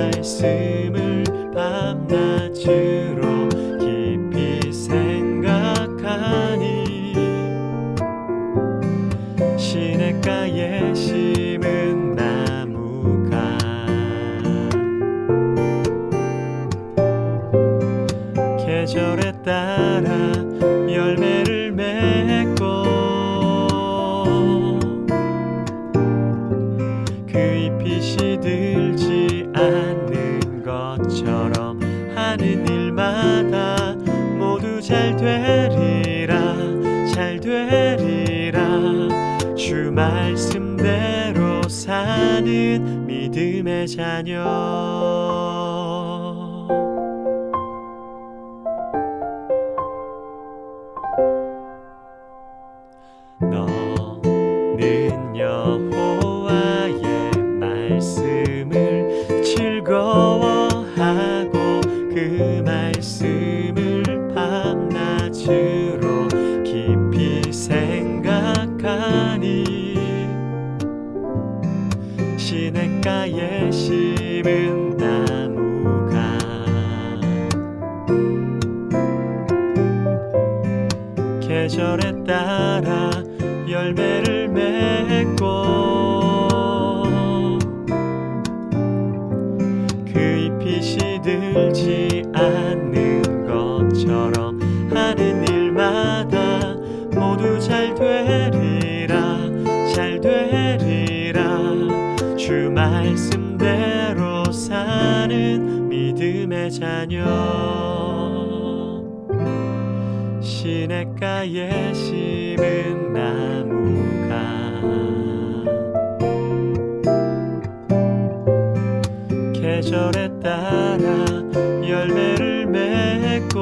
말씀을 밤낮으로 깊이 생각하니 시냇가에 심은 나무가 계절에 따라 열매를 맺고 그 잎이 시들지 않아 하는 일마다 모두 잘 되리라 잘 되리라. 주 말씀대로 사는 믿음의 자녀. 너는 여호와의 말씀을 즐거워 시냇가에 심은 나무가 계절에 따라 열매를 맺고 그 잎이 시들지 않는 것처럼 하는 일마다 모두 잘되 말씀대로 사는 믿음의 자녀. 시냇가에 심은 나무가 계절에 따라 열매를 맺고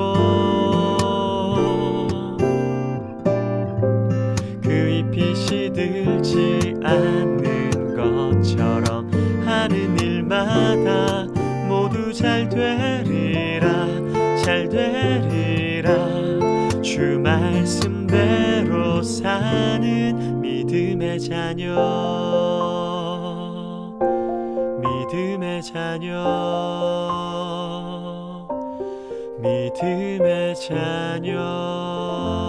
그 잎이 시들지 않는 잘 되리라 잘 되리라. 주 말씀대로 사는 믿음의 자녀 믿음의 자녀 믿음의 자녀